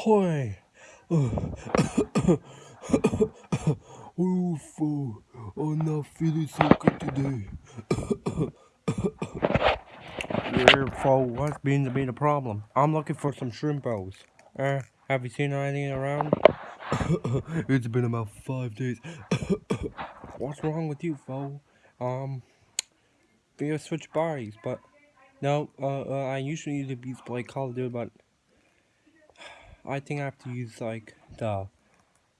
Ahoy! Oof, oh, I'm not feeling so good today. yeah, for what's been to be the problem? I'm looking for some shrimp bows. Uh, have you seen anything around? it's been about five days. what's wrong with you, fool? Um, we switch bodies, but no, uh, uh, I usually use the Beats Boy Call of Duty, but I think I have to use like the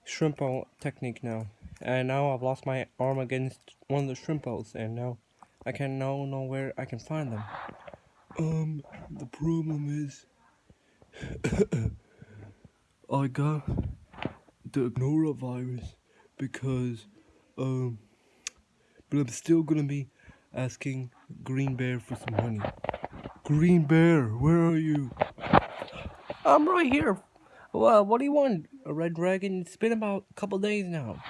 shrimp technique now. And now I've lost my arm against one of the shrimpos, and now I can now know where I can find them. Um, the problem is I got the norovirus because um, but I'm still gonna be asking Green Bear for some money. Green Bear, where are you? I'm right here. Well, what do you want, a red dragon? It's been about a couple days now.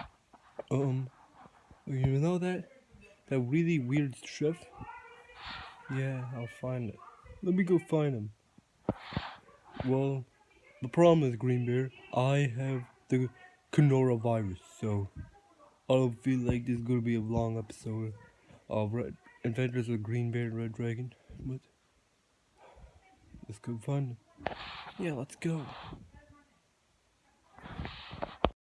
Um, you know that? That really weird chef? Yeah, I'll find it. Let me go find him. Well, the problem is, Green Bear, I have the coronavirus, so I don't feel like this is gonna be a long episode of Red Adventures with Green Bear and Red Dragon, but let's go find him. Yeah, let's go.